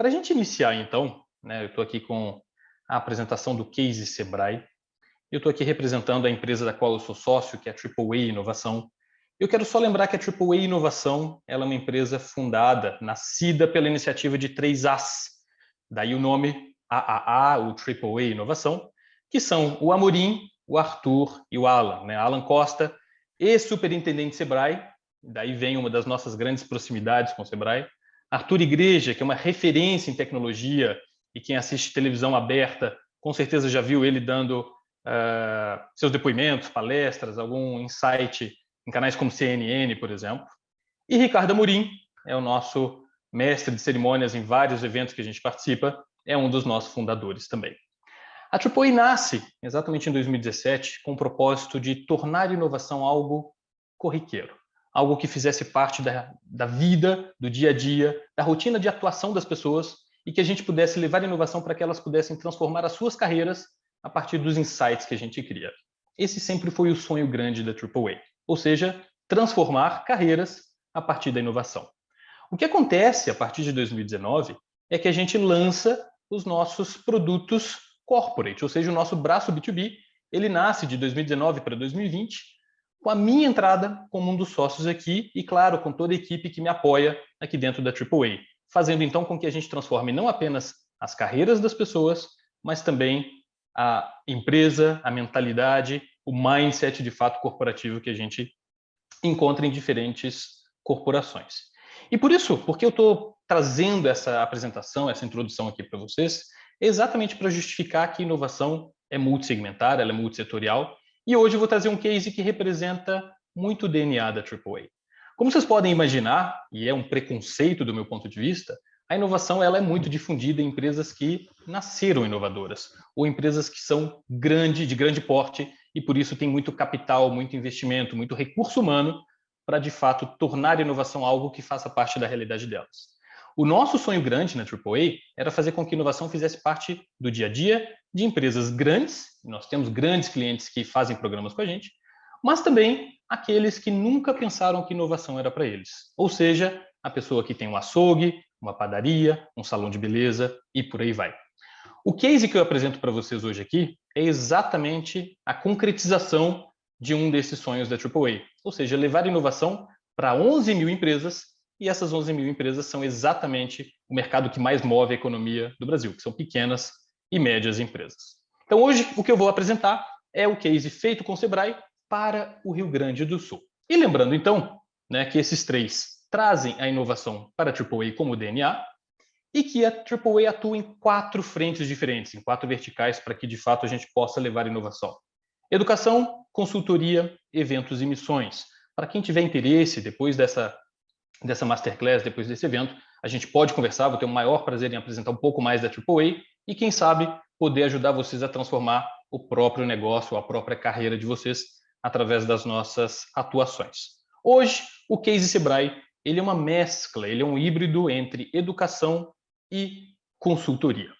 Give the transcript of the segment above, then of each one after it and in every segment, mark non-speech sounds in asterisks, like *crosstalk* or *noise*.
Para a gente iniciar, então, né, eu estou aqui com a apresentação do Case Sebrae. Eu estou aqui representando a empresa da qual eu sou sócio, que é a AAA Inovação. Eu quero só lembrar que a AAA Inovação ela é uma empresa fundada, nascida pela iniciativa de três As. Daí o nome AAA, o AAA Inovação, que são o Amorim, o Arthur e o Alan. Né? Alan Costa, ex-superintendente Sebrae, daí vem uma das nossas grandes proximidades com o Sebrae. Arthur Igreja, que é uma referência em tecnologia, e quem assiste televisão aberta com certeza já viu ele dando uh, seus depoimentos, palestras, algum insight em canais como CNN, por exemplo. E Ricardo Amorim é o nosso mestre de cerimônias em vários eventos que a gente participa, é um dos nossos fundadores também. A AAA nasce exatamente em 2017 com o propósito de tornar inovação algo corriqueiro, algo que fizesse parte da, da vida, do dia a dia, da rotina de atuação das pessoas e que a gente pudesse levar inovação para que elas pudessem transformar as suas carreiras a partir dos insights que a gente cria. Esse sempre foi o sonho grande da AAA, ou seja, transformar carreiras a partir da inovação. O que acontece a partir de 2019 é que a gente lança os nossos produtos corporate, ou seja, o nosso braço B2B, ele nasce de 2019 para 2020, com a minha entrada como um dos sócios aqui e, claro, com toda a equipe que me apoia aqui dentro da AAA, fazendo então com que a gente transforme não apenas as carreiras das pessoas, mas também a empresa, a mentalidade, o mindset de fato corporativo que a gente encontra em diferentes corporações. E por isso, porque eu estou trazendo essa apresentação, essa introdução aqui para vocês, exatamente para justificar que inovação é multissegmentar, ela é multissetorial, e hoje eu vou trazer um case que representa muito o DNA da AAA. Como vocês podem imaginar, e é um preconceito do meu ponto de vista, a inovação ela é muito difundida em empresas que nasceram inovadoras, ou empresas que são grande, de grande porte, e por isso tem muito capital, muito investimento, muito recurso humano para, de fato, tornar a inovação algo que faça parte da realidade delas. O nosso sonho grande na AAA era fazer com que inovação fizesse parte do dia a dia de empresas grandes, nós temos grandes clientes que fazem programas com a gente, mas também aqueles que nunca pensaram que inovação era para eles. Ou seja, a pessoa que tem um açougue, uma padaria, um salão de beleza e por aí vai. O case que eu apresento para vocês hoje aqui é exatamente a concretização de um desses sonhos da AAA, ou seja, levar inovação para 11 mil empresas e essas 11 mil empresas são exatamente o mercado que mais move a economia do Brasil, que são pequenas e médias empresas. Então, hoje, o que eu vou apresentar é o case feito com o Sebrae para o Rio Grande do Sul. E lembrando, então, né, que esses três trazem a inovação para a AAA como DNA e que a AAA atua em quatro frentes diferentes, em quatro verticais, para que, de fato, a gente possa levar inovação. Educação, consultoria, eventos e missões. Para quem tiver interesse, depois dessa dessa masterclass, depois desse evento, a gente pode conversar, vou ter o maior prazer em apresentar um pouco mais da AAA e, quem sabe, poder ajudar vocês a transformar o próprio negócio, a própria carreira de vocês através das nossas atuações. Hoje, o Case Sebrae ele é uma mescla, ele é um híbrido entre educação e consultoria.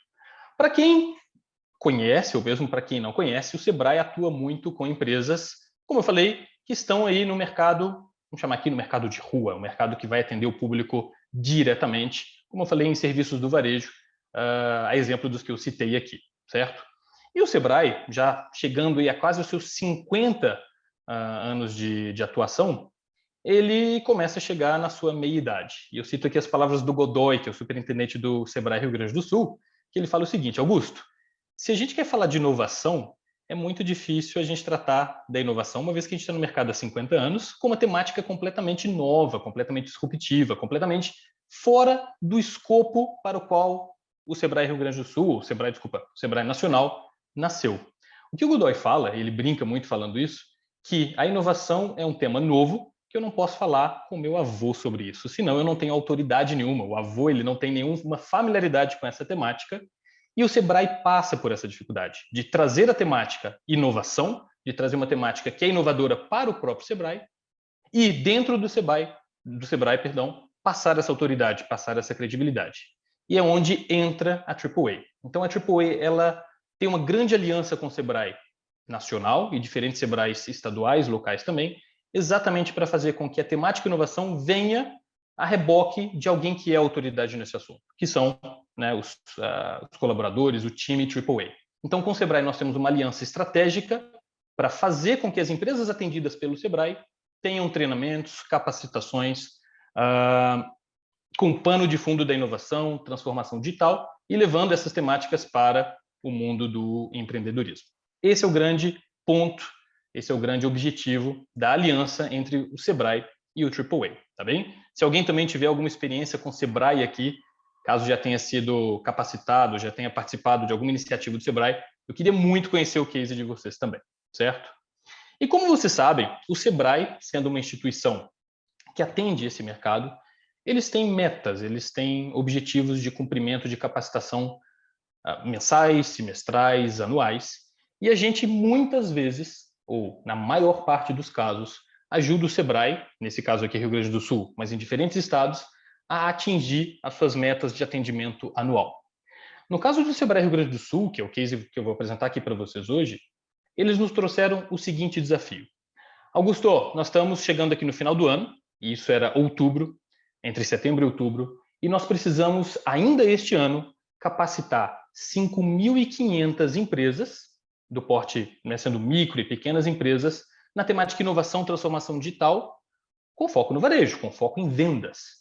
Para quem conhece, ou mesmo para quem não conhece, o Sebrae atua muito com empresas, como eu falei, que estão aí no mercado vamos chamar aqui no mercado de rua, um mercado que vai atender o público diretamente, como eu falei, em serviços do varejo, uh, a exemplo dos que eu citei aqui, certo? E o Sebrae, já chegando a quase os seus 50 uh, ah, anos de, de atuação, ele começa a chegar na sua meia-idade. E eu cito aqui as palavras do Godoy, que é o superintendente do Sebrae Rio Grande do Sul, que ele fala o seguinte, Augusto, se a gente quer falar de inovação, é muito difícil a gente tratar da inovação, uma vez que a gente está no mercado há 50 anos, com uma temática completamente nova, completamente disruptiva, completamente fora do escopo para o qual o Sebrae Rio Grande do Sul, o Sebrae, desculpa, o Sebrae Nacional, nasceu. O que o Godoy fala, ele brinca muito falando isso, que a inovação é um tema novo, que eu não posso falar com meu avô sobre isso, senão eu não tenho autoridade nenhuma. O avô ele não tem nenhuma familiaridade com essa temática e o Sebrae passa por essa dificuldade de trazer a temática inovação, de trazer uma temática que é inovadora para o próprio Sebrae, e dentro do Sebrae, do Sebrae perdão, passar essa autoridade, passar essa credibilidade. E é onde entra a AAA. Então a AAA ela tem uma grande aliança com o Sebrae nacional e diferentes Sebrais estaduais, locais também, exatamente para fazer com que a temática inovação venha a reboque de alguém que é autoridade nesse assunto, que são né, os, uh, os colaboradores, o time AAA. Então, com o Sebrae, nós temos uma aliança estratégica para fazer com que as empresas atendidas pelo Sebrae tenham treinamentos, capacitações, uh, com pano de fundo da inovação, transformação digital e levando essas temáticas para o mundo do empreendedorismo. Esse é o grande ponto, esse é o grande objetivo da aliança entre o Sebrae e o AAA, tá bem? Se alguém também tiver alguma experiência com o Sebrae aqui, caso já tenha sido capacitado, já tenha participado de alguma iniciativa do Sebrae, eu queria muito conhecer o case de vocês também, certo? E como vocês sabem, o Sebrae, sendo uma instituição que atende esse mercado, eles têm metas, eles têm objetivos de cumprimento de capacitação uh, mensais, semestrais, anuais, e a gente muitas vezes, ou na maior parte dos casos, ajuda o Sebrae, nesse caso aqui Rio Grande do Sul, mas em diferentes estados, a atingir as suas metas de atendimento anual. No caso do Sebrae Rio Grande do Sul, que é o case que eu vou apresentar aqui para vocês hoje, eles nos trouxeram o seguinte desafio. Augusto, nós estamos chegando aqui no final do ano, e isso era outubro, entre setembro e outubro, e nós precisamos, ainda este ano, capacitar 5.500 empresas, do porte, né, sendo micro e pequenas empresas, na temática inovação, transformação digital, com foco no varejo, com foco em vendas.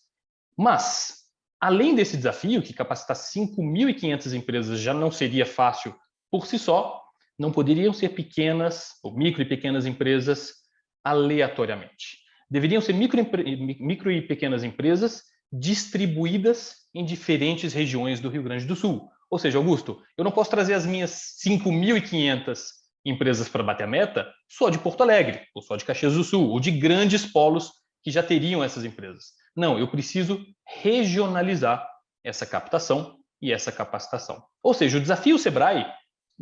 Mas, além desse desafio, que capacitar 5.500 empresas já não seria fácil por si só, não poderiam ser pequenas, ou micro e pequenas empresas, aleatoriamente. Deveriam ser micro, micro e pequenas empresas distribuídas em diferentes regiões do Rio Grande do Sul. Ou seja, Augusto, eu não posso trazer as minhas 5.500 empresas para bater a meta só de Porto Alegre, ou só de Caxias do Sul, ou de grandes polos que já teriam essas empresas. Não, eu preciso regionalizar essa captação e essa capacitação. Ou seja, o desafio Sebrae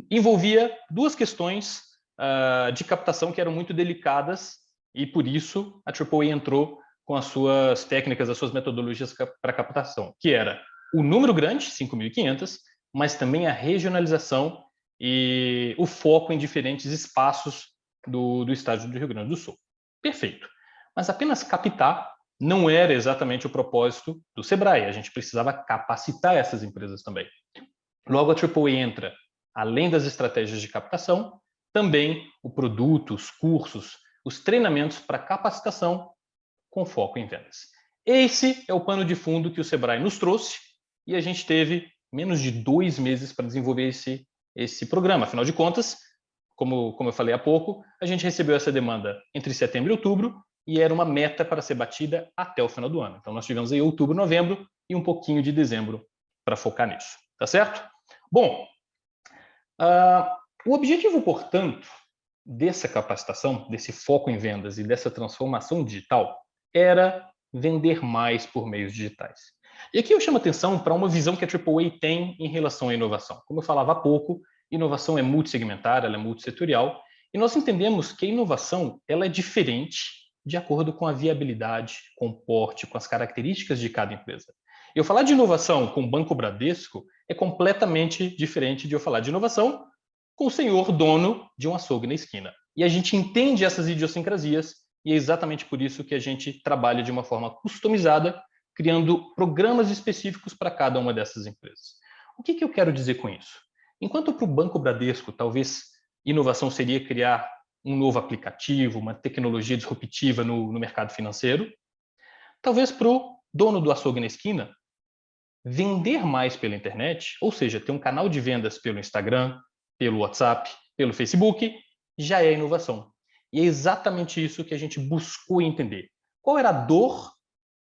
envolvia duas questões uh, de captação que eram muito delicadas e por isso a AAA entrou com as suas técnicas, as suas metodologias para captação, que era o número grande, 5.500, mas também a regionalização e o foco em diferentes espaços do, do estado do Rio Grande do Sul. Perfeito. Mas apenas captar não era exatamente o propósito do Sebrae. A gente precisava capacitar essas empresas também. Logo, a AAA entra, além das estratégias de captação, também o produto, os cursos, os treinamentos para capacitação com foco em vendas. Esse é o pano de fundo que o Sebrae nos trouxe e a gente teve menos de dois meses para desenvolver esse esse programa. Afinal de contas, como, como eu falei há pouco, a gente recebeu essa demanda entre setembro e outubro e era uma meta para ser batida até o final do ano. Então, nós tivemos aí outubro, novembro e um pouquinho de dezembro para focar nisso. Tá certo? Bom, uh, o objetivo, portanto, dessa capacitação, desse foco em vendas e dessa transformação digital era vender mais por meios digitais. E aqui eu chamo atenção para uma visão que a AAA tem em relação à inovação. Como eu falava há pouco, inovação é multissegmentar, ela é multissetorial, e nós entendemos que a inovação ela é diferente de acordo com a viabilidade, com o porte, com as características de cada empresa. Eu falar de inovação com o Banco Bradesco é completamente diferente de eu falar de inovação com o senhor dono de um açougue na esquina. E a gente entende essas idiosincrasias e é exatamente por isso que a gente trabalha de uma forma customizada criando programas específicos para cada uma dessas empresas. O que, que eu quero dizer com isso? Enquanto para o Banco Bradesco, talvez inovação seria criar um novo aplicativo, uma tecnologia disruptiva no, no mercado financeiro, talvez para o dono do açougue na esquina, vender mais pela internet, ou seja, ter um canal de vendas pelo Instagram, pelo WhatsApp, pelo Facebook, já é inovação. E é exatamente isso que a gente buscou entender. Qual era a dor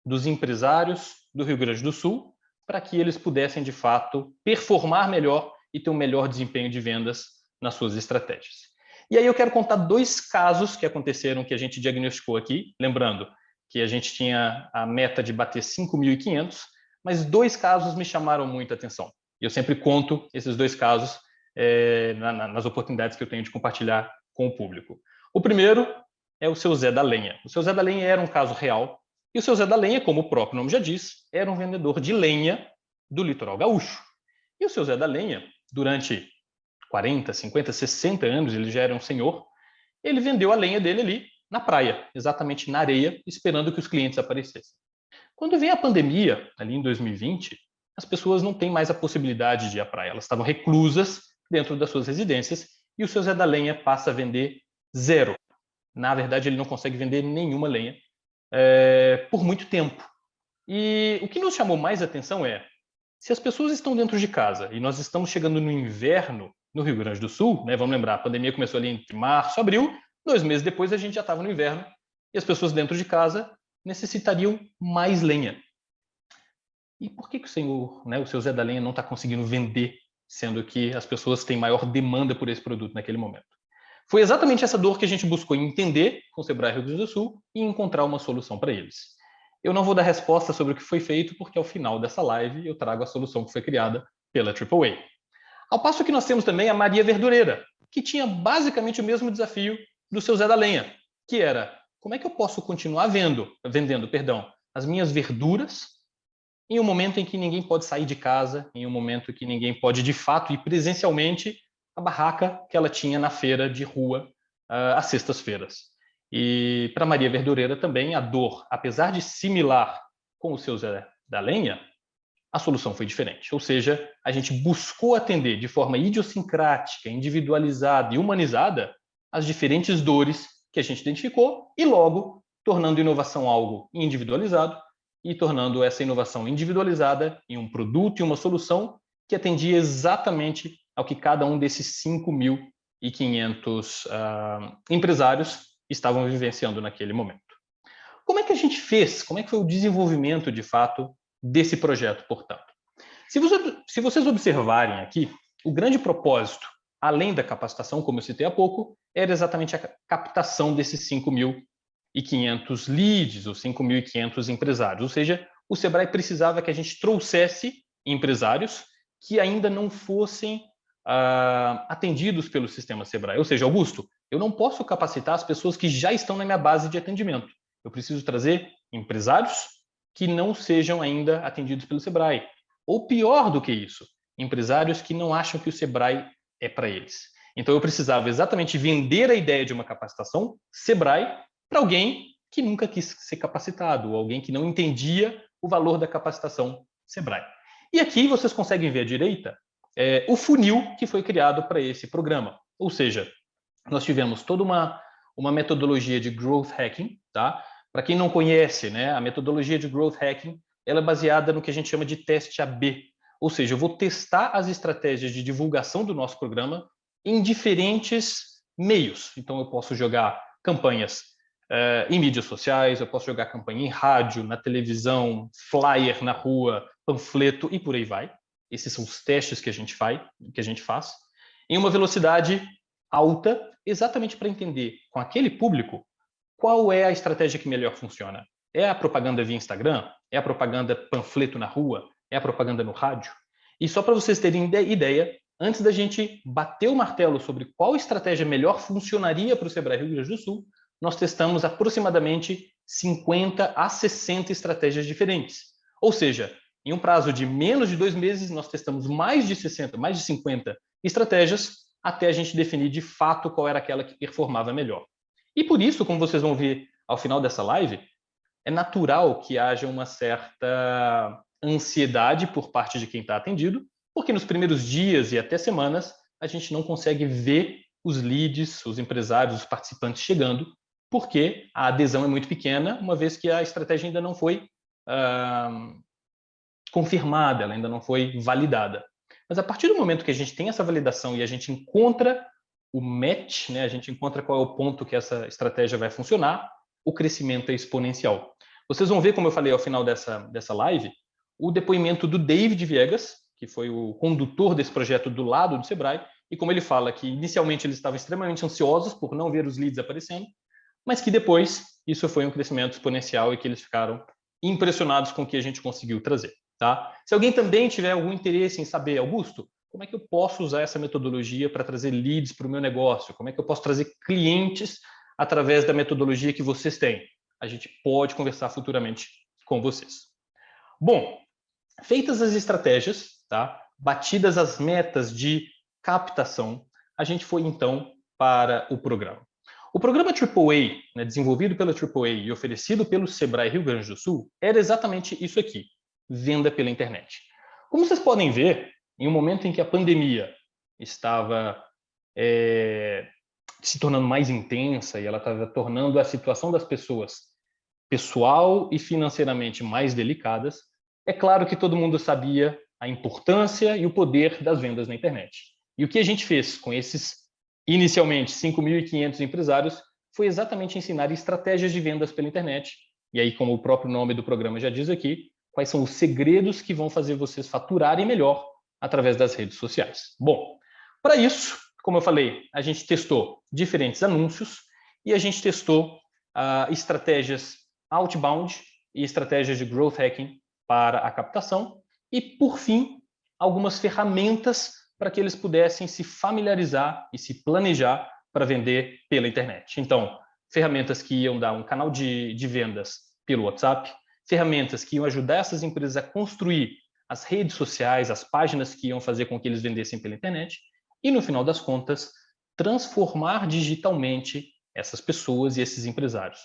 dos empresários do Rio Grande do Sul para que eles pudessem, de fato, performar melhor e ter um melhor desempenho de vendas nas suas estratégias. E aí eu quero contar dois casos que aconteceram que a gente diagnosticou aqui, lembrando que a gente tinha a meta de bater 5.500, mas dois casos me chamaram muita atenção. E eu sempre conto esses dois casos é, na, nas oportunidades que eu tenho de compartilhar com o público. O primeiro é o seu Zé da Lenha. O seu Zé da Lenha era um caso real, e o seu Zé da Lenha, como o próprio nome já diz, era um vendedor de lenha do litoral gaúcho. E o seu Zé da Lenha, durante 40, 50, 60 anos, ele já era um senhor, ele vendeu a lenha dele ali na praia, exatamente na areia, esperando que os clientes aparecessem. Quando vem a pandemia, ali em 2020, as pessoas não têm mais a possibilidade de ir à praia. Elas estavam reclusas dentro das suas residências e o seu Zé da Lenha passa a vender zero. Na verdade, ele não consegue vender nenhuma lenha é, por muito tempo. E o que nos chamou mais atenção é, se as pessoas estão dentro de casa e nós estamos chegando no inverno no Rio Grande do Sul, né, vamos lembrar, a pandemia começou ali entre março abril, dois meses depois a gente já estava no inverno e as pessoas dentro de casa necessitariam mais lenha. E por que, que o senhor, né, o seu Zé da Lenha, não está conseguindo vender, sendo que as pessoas têm maior demanda por esse produto naquele momento? Foi exatamente essa dor que a gente buscou entender com o Sebrae Rio Grande do Sul e encontrar uma solução para eles. Eu não vou dar resposta sobre o que foi feito, porque ao final dessa live eu trago a solução que foi criada pela AAA. Ao passo que nós temos também a Maria Verdureira, que tinha basicamente o mesmo desafio do seu Zé da Lenha, que era como é que eu posso continuar vendo, vendendo perdão, as minhas verduras em um momento em que ninguém pode sair de casa, em um momento que ninguém pode de fato ir presencialmente à barraca que ela tinha na feira de rua uh, às sextas-feiras. E para Maria Verdureira também a dor, apesar de similar com o seu Zé da Lenha, a solução foi diferente. Ou seja, a gente buscou atender de forma idiosincrática, individualizada e humanizada as diferentes dores que a gente identificou e logo tornando inovação algo individualizado e tornando essa inovação individualizada em um produto e uma solução que atendia exatamente ao que cada um desses 5.500 uh, ah, empresários estavam vivenciando naquele momento. Como é que a gente fez? Como é que foi o desenvolvimento, de fato, desse projeto, portanto? Se, você, se vocês observarem aqui, o grande propósito, além da capacitação, como eu citei há pouco, era exatamente a captação desses 5.500 leads, ou 5.500 empresários. Ou seja, o Sebrae precisava que a gente trouxesse empresários que ainda não fossem uh, atendidos pelo sistema Sebrae. Ou seja, Augusto, eu não posso capacitar as pessoas que já estão na minha base de atendimento. Eu preciso trazer empresários que não sejam ainda atendidos pelo Sebrae. Ou pior do que isso, empresários que não acham que o Sebrae é para eles. Então eu precisava exatamente vender a ideia de uma capacitação Sebrae para alguém que nunca quis ser capacitado, ou alguém que não entendia o valor da capacitação Sebrae. E aqui vocês conseguem ver à direita é, o funil que foi criado para esse programa. Ou seja, nós tivemos toda uma, uma metodologia de growth hacking, tá? Para quem não conhece, né, a metodologia de growth hacking ela é baseada no que a gente chama de teste AB, ou seja, eu vou testar as estratégias de divulgação do nosso programa em diferentes meios. Então, eu posso jogar campanhas uh, em mídias sociais, eu posso jogar campanha em rádio, na televisão, flyer na rua, panfleto e por aí vai. Esses são os testes que a gente faz, que a gente faz em uma velocidade alta, exatamente para entender com aquele público qual é a estratégia que melhor funciona? É a propaganda via Instagram? É a propaganda panfleto na rua? É a propaganda no rádio? E só para vocês terem ideia, antes da gente bater o martelo sobre qual estratégia melhor funcionaria para o Sebrae Rio Grande do Sul, nós testamos aproximadamente 50 a 60 estratégias diferentes. Ou seja, em um prazo de menos de dois meses, nós testamos mais de 60, mais de 50 estratégias, até a gente definir de fato qual era aquela que performava melhor. E por isso, como vocês vão ver ao final dessa live, é natural que haja uma certa ansiedade por parte de quem está atendido, porque nos primeiros dias e até semanas a gente não consegue ver os leads, os empresários, os participantes chegando, porque a adesão é muito pequena, uma vez que a estratégia ainda não foi uh, confirmada, ela ainda não foi validada. Mas a partir do momento que a gente tem essa validação e a gente encontra o match, né, a gente encontra qual é o ponto que essa estratégia vai funcionar, o crescimento é exponencial. Vocês vão ver, como eu falei ao final dessa, dessa live, o depoimento do David Viegas, que foi o condutor desse projeto do lado do Sebrae, e como ele fala que inicialmente eles estavam extremamente ansiosos por não ver os leads aparecendo, mas que depois isso foi um crescimento exponencial e que eles ficaram impressionados com o que a gente conseguiu trazer. Tá? Se alguém também tiver algum interesse em saber, Augusto, como é que eu posso usar essa metodologia para trazer leads para o meu negócio? Como é que eu posso trazer clientes através da metodologia que vocês têm? A gente pode conversar futuramente com vocês. Bom, feitas as estratégias, tá? batidas as metas de captação, a gente foi então para o programa. O programa AAA, né, desenvolvido pela AAA e oferecido pelo Sebrae Rio Grande do Sul, era exatamente isso aqui, venda pela internet. Como vocês podem ver, em um momento em que a pandemia estava é, se tornando mais intensa e ela estava tornando a situação das pessoas pessoal e financeiramente mais delicadas, é claro que todo mundo sabia a importância e o poder das vendas na internet. E o que a gente fez com esses, inicialmente, 5.500 empresários, foi exatamente ensinar estratégias de vendas pela internet. E aí, como o próprio nome do programa já diz aqui, quais são os segredos que vão fazer vocês faturarem melhor através das redes sociais. Bom, para isso, como eu falei, a gente testou diferentes anúncios e a gente testou uh, estratégias outbound e estratégias de growth hacking para a captação e, por fim, algumas ferramentas para que eles pudessem se familiarizar e se planejar para vender pela internet. Então, ferramentas que iam dar um canal de, de vendas pelo WhatsApp, ferramentas que iam ajudar essas empresas a construir as redes sociais, as páginas que iam fazer com que eles vendessem pela internet e, no final das contas, transformar digitalmente essas pessoas e esses empresários.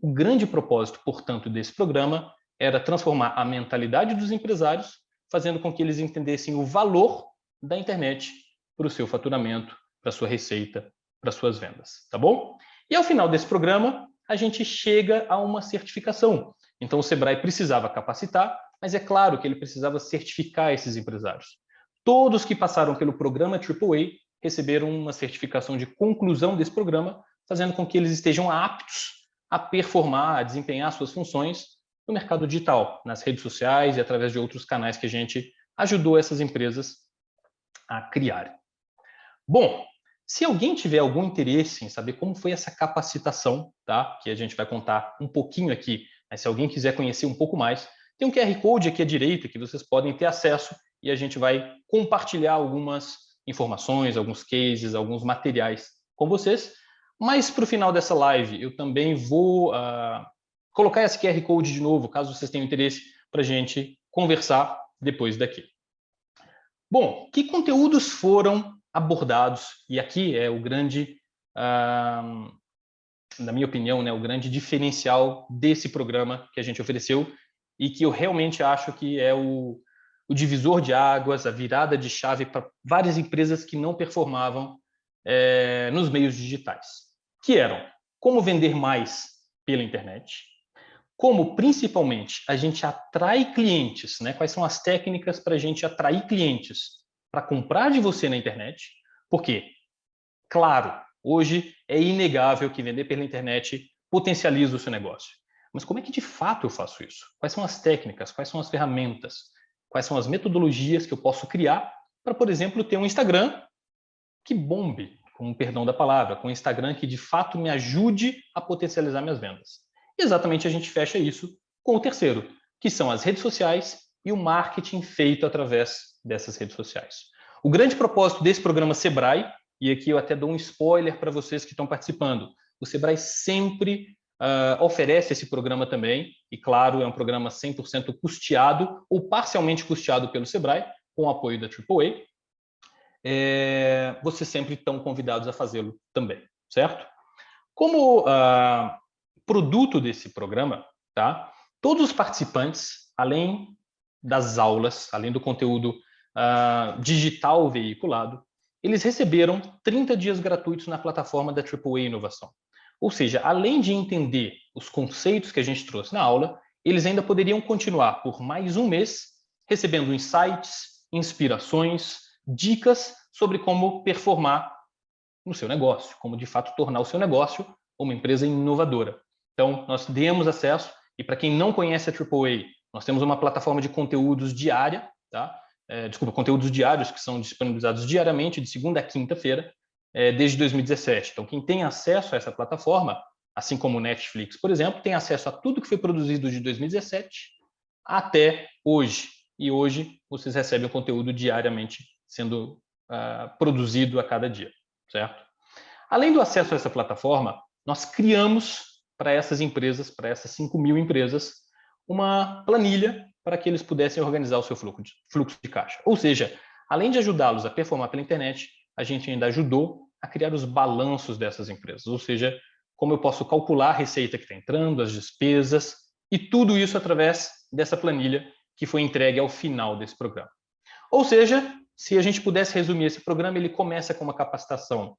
O grande propósito, portanto, desse programa era transformar a mentalidade dos empresários, fazendo com que eles entendessem o valor da internet para o seu faturamento, para a sua receita, para as suas vendas, tá bom? E ao final desse programa, a gente chega a uma certificação. Então, o Sebrae precisava capacitar, mas é claro que ele precisava certificar esses empresários. Todos que passaram pelo programa AAA receberam uma certificação de conclusão desse programa, fazendo com que eles estejam aptos a performar, a desempenhar suas funções no mercado digital, nas redes sociais e através de outros canais que a gente ajudou essas empresas a criarem. Bom, se alguém tiver algum interesse em saber como foi essa capacitação, tá? que a gente vai contar um pouquinho aqui, mas se alguém quiser conhecer um pouco mais, tem um QR Code aqui à direita que vocês podem ter acesso e a gente vai compartilhar algumas informações, alguns cases, alguns materiais com vocês. Mas para o final dessa live, eu também vou uh, colocar esse QR Code de novo, caso vocês tenham interesse, para a gente conversar depois daqui. Bom, que conteúdos foram abordados? E aqui é o grande, uh, na minha opinião, né, o grande diferencial desse programa que a gente ofereceu e que eu realmente acho que é o, o divisor de águas, a virada de chave para várias empresas que não performavam é, nos meios digitais, que eram como vender mais pela internet, como principalmente a gente atrai clientes, né? quais são as técnicas para a gente atrair clientes para comprar de você na internet, porque, claro, hoje é inegável que vender pela internet potencializa o seu negócio. Mas como é que de fato eu faço isso? Quais são as técnicas? Quais são as ferramentas? Quais são as metodologias que eu posso criar para, por exemplo, ter um Instagram que bombe, com perdão da palavra, com um Instagram que de fato me ajude a potencializar minhas vendas? exatamente a gente fecha isso com o terceiro, que são as redes sociais e o marketing feito através dessas redes sociais. O grande propósito desse programa Sebrae, e aqui eu até dou um spoiler para vocês que estão participando, o Sebrae sempre uh, oferece esse programa também, e claro, é um programa 100% custeado ou parcialmente custeado pelo Sebrae, com o apoio da AAA. É, vocês sempre estão convidados a fazê-lo também, certo? Como uh, produto desse programa, tá? todos os participantes, além das aulas, além do conteúdo uh, digital veiculado, eles receberam 30 dias gratuitos na plataforma da AAA Inovação. Ou seja, além de entender os conceitos que a gente trouxe na aula, eles ainda poderiam continuar por mais um mês recebendo insights, inspirações, dicas sobre como performar no seu negócio, como de fato tornar o seu negócio uma empresa inovadora. Então, nós demos acesso, e para quem não conhece a AAA, nós temos uma plataforma de conteúdos diária, tá? É, desculpa, conteúdos diários que são disponibilizados diariamente, de segunda a quinta-feira, é, desde 2017. Então, quem tem acesso a essa plataforma, assim como o Netflix, por exemplo, tem acesso a tudo que foi produzido de 2017 até hoje. E hoje vocês recebem o conteúdo diariamente sendo uh, produzido a cada dia, certo? Além do acesso a essa plataforma, nós criamos para essas empresas, para essas 5 mil empresas, uma planilha para que eles pudessem organizar o seu fluxo de, fluxo de caixa. Ou seja, além de ajudá-los a performar pela internet, a gente ainda ajudou a criar os balanços dessas empresas, ou seja, como eu posso calcular a receita que está entrando, as despesas, e tudo isso através dessa planilha que foi entregue ao final desse programa. Ou seja, se a gente pudesse resumir esse programa, ele começa com uma capacitação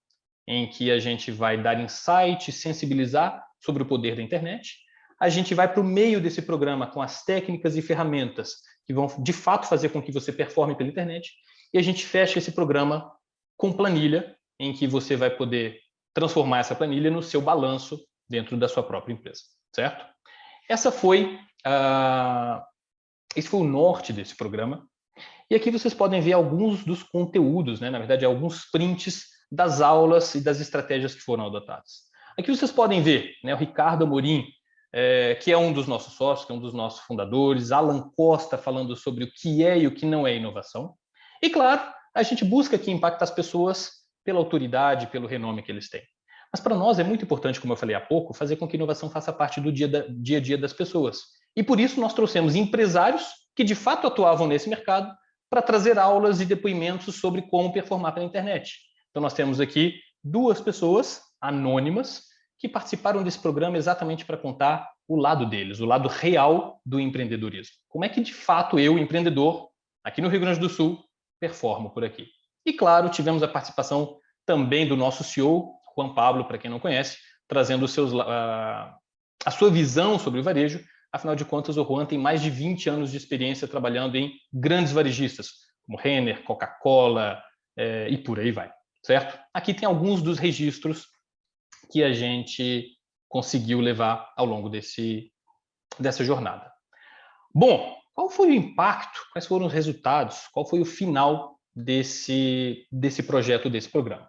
em que a gente vai dar insight, sensibilizar sobre o poder da internet. A gente vai para o meio desse programa com as técnicas e ferramentas que vão, de fato, fazer com que você performe pela internet. E a gente fecha esse programa com planilha, em que você vai poder transformar essa planilha no seu balanço dentro da sua própria empresa, certo? Essa foi, uh, esse foi o norte desse programa. E aqui vocês podem ver alguns dos conteúdos, né? na verdade, alguns prints das aulas e das estratégias que foram adotadas. Aqui vocês podem ver né, o Ricardo Amorim, é, que é um dos nossos sócios, que é um dos nossos fundadores, Alan Costa falando sobre o que é e o que não é inovação. E, claro, a gente busca aqui impactar as pessoas pela autoridade, pelo renome que eles têm. Mas para nós é muito importante, como eu falei há pouco, fazer com que a inovação faça parte do dia, da, dia a dia das pessoas. E por isso nós trouxemos empresários que de fato atuavam nesse mercado para trazer aulas e depoimentos sobre como performar pela internet. Então nós temos aqui duas pessoas anônimas que participaram desse programa exatamente para contar o lado deles, o lado real do empreendedorismo. Como é que de fato eu, empreendedor, aqui no Rio Grande do Sul, performo por aqui. E claro, tivemos a participação também do nosso CEO, Juan Pablo, para quem não conhece, trazendo seus, uh, a sua visão sobre o varejo Afinal de contas, o Juan tem mais de 20 anos de experiência trabalhando em grandes varejistas, como Renner, Coca-Cola é, e por aí vai, certo? Aqui tem alguns dos registros que a gente conseguiu levar ao longo desse, dessa jornada. Bom, qual foi o impacto, quais foram os resultados, qual foi o final desse, desse projeto, desse programa?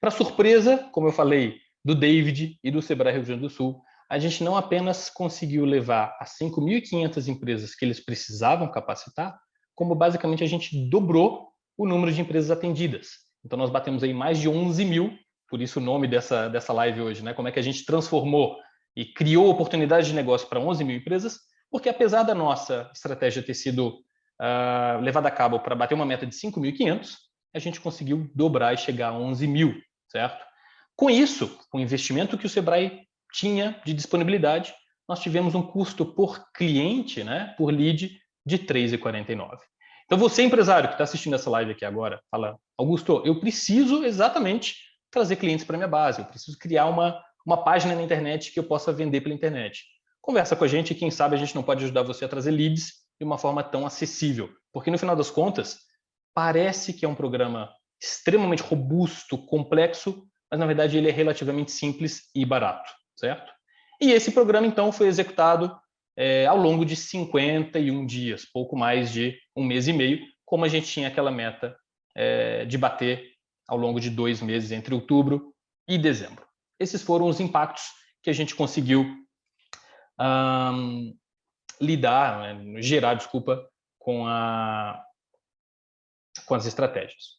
Para surpresa, como eu falei, do David e do Sebrae Rio Grande do Sul, a gente não apenas conseguiu levar as 5.500 empresas que eles precisavam capacitar, como basicamente a gente dobrou o número de empresas atendidas. Então nós batemos aí mais de 11 mil, por isso o nome dessa, dessa live hoje, né? Como é que a gente transformou e criou oportunidades de negócio para 11 mil empresas, porque apesar da nossa estratégia ter sido uh, levada a cabo para bater uma meta de 5.500, a gente conseguiu dobrar e chegar a 11 mil, certo? Com isso, com o investimento que o Sebrae tinha de disponibilidade, nós tivemos um custo por cliente, né, por lead, de R$ 3,49. Então, você, empresário que está assistindo essa live aqui agora, fala, Augusto, eu preciso exatamente trazer clientes para minha base, eu preciso criar uma, uma página na internet que eu possa vender pela internet. Conversa com a gente e quem sabe a gente não pode ajudar você a trazer leads de uma forma tão acessível. Porque, no final das contas, parece que é um programa extremamente robusto, complexo, mas, na verdade, ele é relativamente simples e barato certo? E esse programa, então, foi executado é, ao longo de 51 dias, pouco mais de um mês e meio, como a gente tinha aquela meta é, de bater ao longo de dois meses, entre outubro e dezembro. Esses foram os impactos que a gente conseguiu um, lidar, né, gerar, desculpa, com, a, com as estratégias.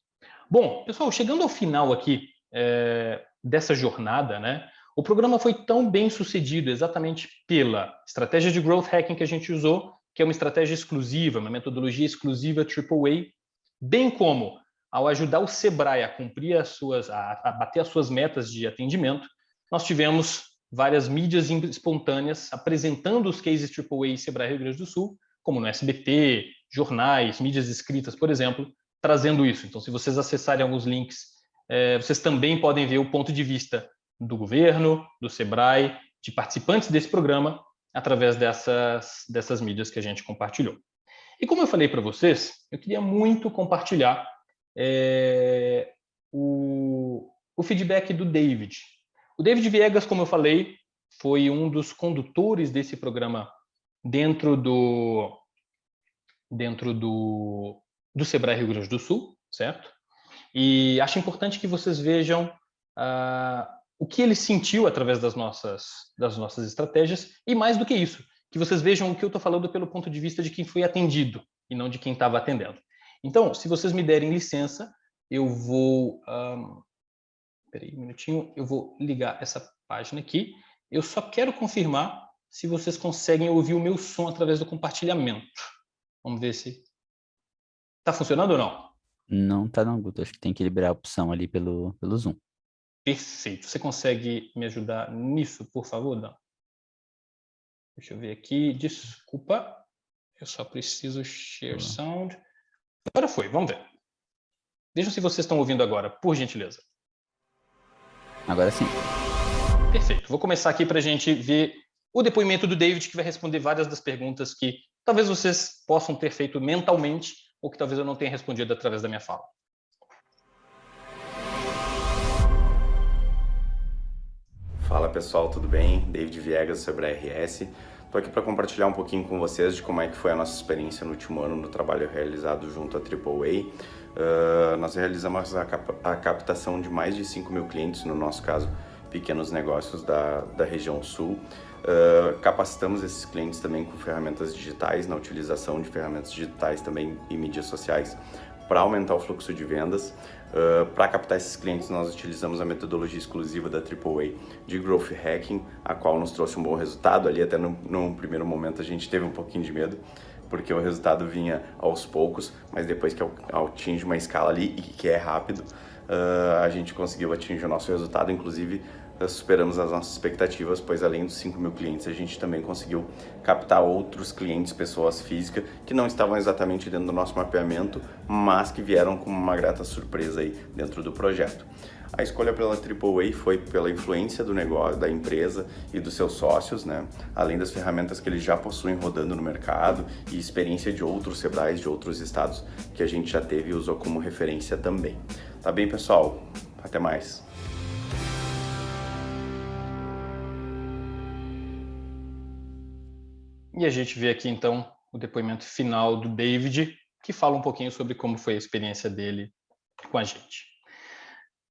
Bom, pessoal, chegando ao final aqui é, dessa jornada, né, o programa foi tão bem sucedido exatamente pela estratégia de growth hacking que a gente usou, que é uma estratégia exclusiva, uma metodologia exclusiva AAA, bem como ao ajudar o Sebrae a cumprir as suas, a, a bater as suas metas de atendimento, nós tivemos várias mídias espontâneas apresentando os cases AAA Sebrae Rio Grande do Sul, como no SBT, jornais, mídias escritas, por exemplo, trazendo isso. Então, se vocês acessarem alguns links, é, vocês também podem ver o ponto de vista do governo, do SEBRAE, de participantes desse programa, através dessas, dessas mídias que a gente compartilhou. E como eu falei para vocês, eu queria muito compartilhar é, o, o feedback do David. O David Viegas, como eu falei, foi um dos condutores desse programa dentro do dentro do, do Sebrae Rio Grande do Sul, certo? E acho importante que vocês vejam uh, o que ele sentiu através das nossas, das nossas estratégias e mais do que isso, que vocês vejam o que eu estou falando pelo ponto de vista de quem foi atendido e não de quem estava atendendo. Então, se vocês me derem licença, eu vou... peraí um minutinho, eu vou ligar essa página aqui. Eu só quero confirmar se vocês conseguem ouvir o meu som através do compartilhamento. Vamos ver se... Está funcionando ou não? Não está não, Guto. Acho que tem que liberar a opção ali pelo, pelo Zoom. Perfeito. Você consegue me ajudar nisso, por favor, Dan? Deixa eu ver aqui. Desculpa. Eu só preciso share sound. Agora foi, vamos ver. Vejam se vocês estão ouvindo agora, por gentileza. Agora sim. Perfeito. Vou começar aqui para a gente ver o depoimento do David, que vai responder várias das perguntas que talvez vocês possam ter feito mentalmente ou que talvez eu não tenha respondido através da minha fala. Fala pessoal, tudo bem? David Viegas sobre a RS. Estou aqui para compartilhar um pouquinho com vocês de como é que foi a nossa experiência no último ano no trabalho realizado junto à AAA. Uh, nós realizamos a, cap a, captação de mais de 5 mil clientes, no nosso caso, pequenos negócios da, da região sul. Uh, capacitamos esses clientes também com ferramentas digitais, na utilização de ferramentas digitais também e mídias sociais para aumentar o fluxo de vendas. Uh, para captar esses clientes, nós utilizamos a metodologia exclusiva da AAA de Growth Hacking, a qual nos trouxe um bom resultado. Ali, até no, no primeiro momento, a gente teve um pouquinho de medo, porque o resultado vinha aos poucos, mas depois que atinge uma escala ali e que é rápido, uh, a gente conseguiu atingir o nosso resultado, inclusive superamos as nossas expectativas, pois além dos 5 mil clientes, a gente também conseguiu captar outros clientes, pessoas físicas, que não estavam exatamente dentro do nosso mapeamento, mas que vieram com uma grata surpresa aí dentro do projeto. A escolha pela AAA foi pela influência do negócio, da empresa e dos seus sócios, né? além das ferramentas que eles já possuem rodando no mercado e experiência de outros Sebrais de outros estados que a gente já teve e usou como referência também. Tá bem, pessoal? Até mais! E a gente vê aqui, então, o depoimento final do David, que fala um pouquinho sobre como foi a experiência dele com a gente.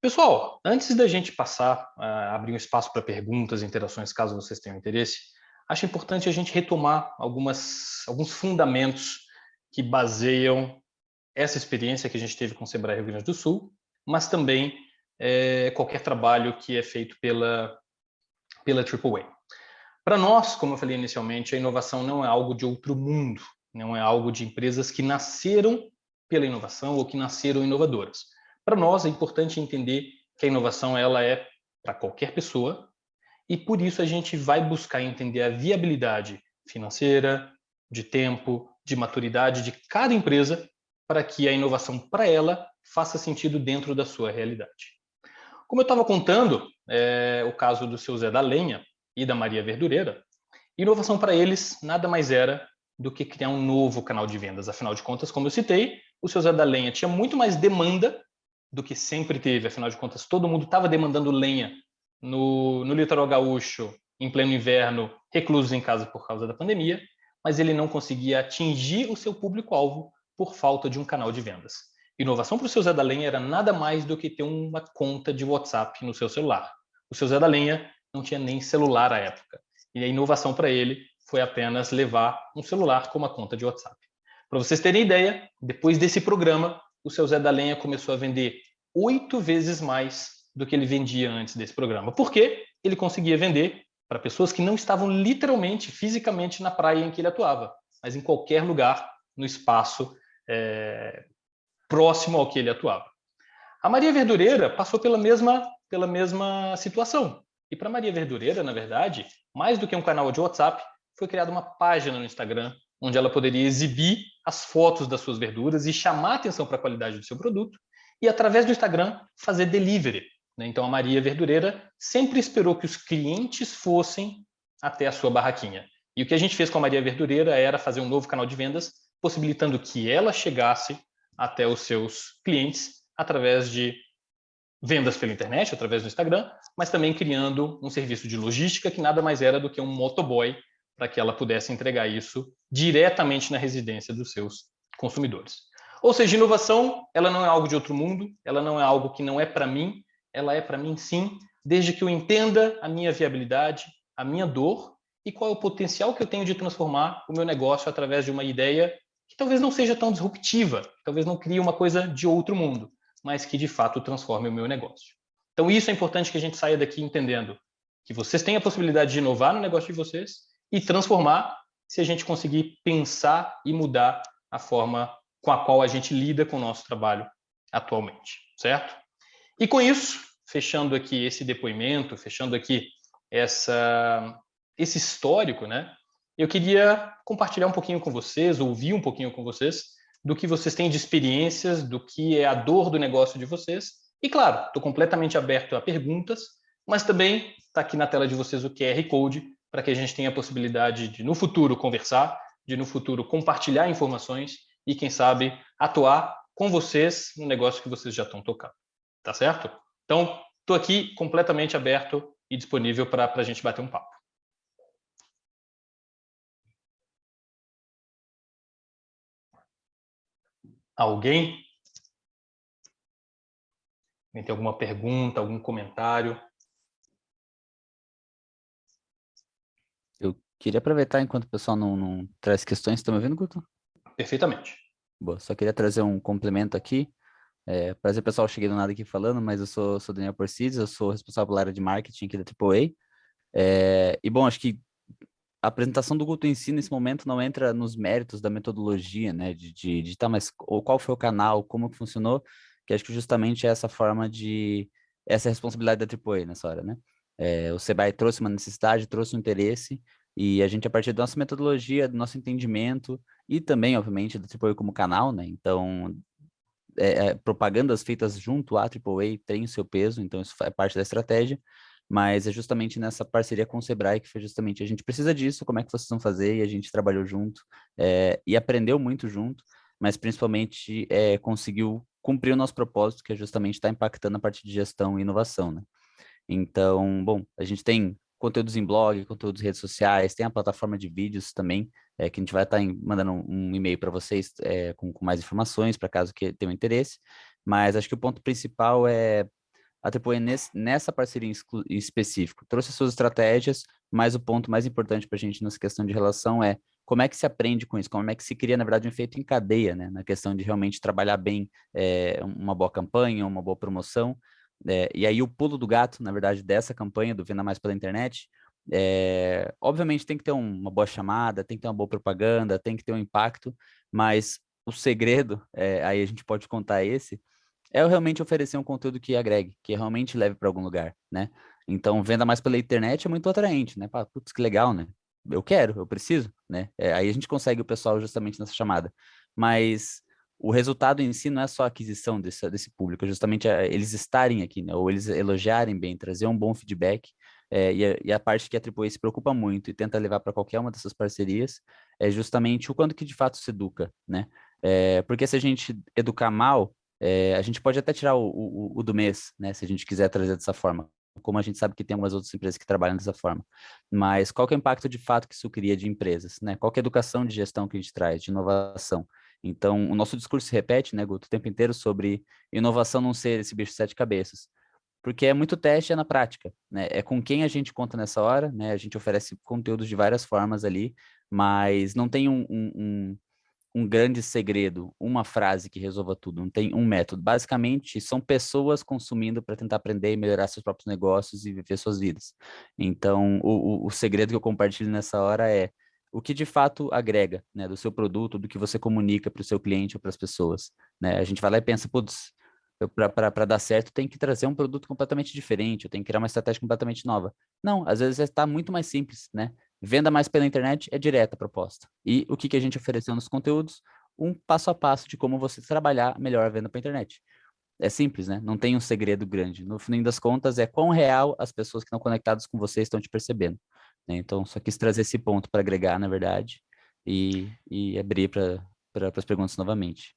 Pessoal, antes da gente passar, uh, abrir um espaço para perguntas, interações, caso vocês tenham interesse, acho importante a gente retomar algumas, alguns fundamentos que baseiam essa experiência que a gente teve com o Sebrae Rio Grande do Sul, mas também é, qualquer trabalho que é feito pela, pela AAA. Para nós, como eu falei inicialmente, a inovação não é algo de outro mundo, não é algo de empresas que nasceram pela inovação ou que nasceram inovadoras. Para nós é importante entender que a inovação ela é para qualquer pessoa e por isso a gente vai buscar entender a viabilidade financeira, de tempo, de maturidade de cada empresa para que a inovação para ela faça sentido dentro da sua realidade. Como eu estava contando, é, o caso do seu Zé da Lenha, e da Maria Verdureira, inovação para eles nada mais era do que criar um novo canal de vendas. Afinal de contas, como eu citei, o seu Zé da Lenha tinha muito mais demanda do que sempre teve. Afinal de contas, todo mundo estava demandando lenha no, no litoral gaúcho, em pleno inverno, reclusos em casa por causa da pandemia, mas ele não conseguia atingir o seu público-alvo por falta de um canal de vendas. Inovação para o seu Zé da Lenha era nada mais do que ter uma conta de WhatsApp no seu celular. O seu Zé da Lenha não tinha nem celular à época. E a inovação para ele foi apenas levar um celular com uma conta de WhatsApp. Para vocês terem ideia, depois desse programa, o seu Zé da Lenha começou a vender oito vezes mais do que ele vendia antes desse programa. Por quê? Ele conseguia vender para pessoas que não estavam literalmente, fisicamente na praia em que ele atuava, mas em qualquer lugar no espaço é, próximo ao que ele atuava. A Maria Verdureira passou pela mesma, pela mesma situação. E para Maria Verdureira, na verdade, mais do que um canal de WhatsApp, foi criada uma página no Instagram onde ela poderia exibir as fotos das suas verduras e chamar atenção para a qualidade do seu produto e, através do Instagram, fazer delivery. Né? Então, a Maria Verdureira sempre esperou que os clientes fossem até a sua barraquinha. E o que a gente fez com a Maria Verdureira era fazer um novo canal de vendas, possibilitando que ela chegasse até os seus clientes através de vendas pela internet, através do Instagram, mas também criando um serviço de logística que nada mais era do que um motoboy para que ela pudesse entregar isso diretamente na residência dos seus consumidores. Ou seja, inovação, ela não é algo de outro mundo, ela não é algo que não é para mim, ela é para mim sim, desde que eu entenda a minha viabilidade, a minha dor e qual é o potencial que eu tenho de transformar o meu negócio através de uma ideia que talvez não seja tão disruptiva, talvez não crie uma coisa de outro mundo, mas que de fato transforme o meu negócio. Então isso é importante que a gente saia daqui entendendo que vocês têm a possibilidade de inovar no negócio de vocês e transformar se a gente conseguir pensar e mudar a forma com a qual a gente lida com o nosso trabalho atualmente, certo? E com isso, fechando aqui esse depoimento, fechando aqui essa, esse histórico, né? Eu queria compartilhar um pouquinho com vocês, ouvir um pouquinho com vocês, do que vocês têm de experiências, do que é a dor do negócio de vocês. E, claro, estou completamente aberto a perguntas, mas também está aqui na tela de vocês o QR Code para que a gente tenha a possibilidade de, no futuro, conversar, de, no futuro, compartilhar informações e, quem sabe, atuar com vocês no negócio que vocês já estão tocando. Tá certo? Então, estou aqui completamente aberto e disponível para a gente bater um papo. Alguém? Tem alguma pergunta, algum comentário? Eu queria aproveitar enquanto o pessoal não, não traz questões. Estão me ouvindo, Guto? Perfeitamente. Boa, só queria trazer um complemento aqui. É, prazer, pessoal, cheguei do nada aqui falando, mas eu sou, sou Daniel Porcides, eu sou responsável pela área de marketing aqui da AAA. É, e, bom, acho que a apresentação do Guto em si, nesse momento, não entra nos méritos da metodologia, né, de, de, de tá, mas ou qual foi o canal, como que funcionou, que acho que justamente é essa forma de, essa é responsabilidade da AAA nessa hora, né. É, o Sebai trouxe uma necessidade, trouxe um interesse, e a gente, a partir da nossa metodologia, do nosso entendimento, e também, obviamente, da AAA como canal, né, então, é, é, propagandas feitas junto à AAA têm o seu peso, então isso é parte da estratégia, mas é justamente nessa parceria com o Sebrae que foi justamente a gente precisa disso, como é que vocês vão fazer, e a gente trabalhou junto é, e aprendeu muito junto, mas principalmente é, conseguiu cumprir o nosso propósito, que é justamente estar tá impactando a parte de gestão e inovação, né? Então, bom, a gente tem conteúdos em blog, conteúdos em redes sociais, tem a plataforma de vídeos também, é, que a gente vai estar tá mandando um, e-mail para vocês é, com, com, mais informações, para caso que tenham interesse, mas acho que o ponto principal é a nesse, nessa parceria em específico trouxe suas estratégias, mas o ponto mais importante para a gente nessa questão de relação é como é que se aprende com isso, como é que se cria, na verdade, um efeito em cadeia, né? Na questão de realmente trabalhar bem é, uma boa campanha, uma boa promoção. É, e aí o pulo do gato, na verdade, dessa campanha do Venda Mais pela Internet, é, obviamente tem que ter um, uma boa chamada, tem que ter uma boa propaganda, tem que ter um impacto, mas o segredo, é, aí a gente pode contar esse, é realmente oferecer um conteúdo que agregue, que realmente leve para algum lugar, né? Então, venda mais pela internet é muito atraente, né? Putz, que legal, né? Eu quero, eu preciso, né? É, aí a gente consegue o pessoal justamente nessa chamada. Mas o resultado em si não é só a aquisição desse, desse público, é justamente eles estarem aqui, né? Ou eles elogiarem bem, trazer um bom feedback. É, e, a, e, a, parte que a AAA se preocupa muito e tenta levar para qualquer uma dessas parcerias é justamente o quanto que de fato se educa, né? É, porque se a gente educar mal, é, a gente pode até tirar o, o, o, do mês, né, se a gente quiser trazer dessa forma, como a gente sabe que tem algumas outras empresas que trabalham dessa forma. Mas qual é o impacto de fato que isso cria de empresas? Né? Qual é a educação de gestão que a gente traz, de inovação? Então, o nosso discurso se repete, né, Guto, o tempo inteiro sobre inovação não ser esse bicho de sete cabeças. Porque é muito teste, é na prática, né? É com quem a gente conta nessa hora, né? A gente oferece conteúdos de várias formas ali, mas não tem um, um, um um grande segredo, uma frase que resolva tudo, não tem um método. Basicamente, são pessoas consumindo para tentar aprender e melhorar seus próprios negócios e viver suas vidas. Então, o, o, o segredo que eu compartilho nessa hora é o que de fato agrega, né, do seu produto, do que você comunica para o seu cliente ou para as pessoas. Né? A gente vai lá e pensa, putz, para dar certo, tem que trazer um produto completamente diferente, eu tenho que criar uma estratégia completamente nova. Não, às vezes está muito mais simples, né? Venda mais pela internet é direta a proposta. E o que, que a gente ofereceu nos conteúdos? Um passo a passo de como você trabalhar melhor a venda para internet. É simples, né? Não tem um segredo grande. No fim das contas, é quão real as pessoas que estão conectadas com você estão te percebendo. Né? Então, só quis trazer esse ponto para agregar, na verdade, e, e abrir para pra, as perguntas novamente.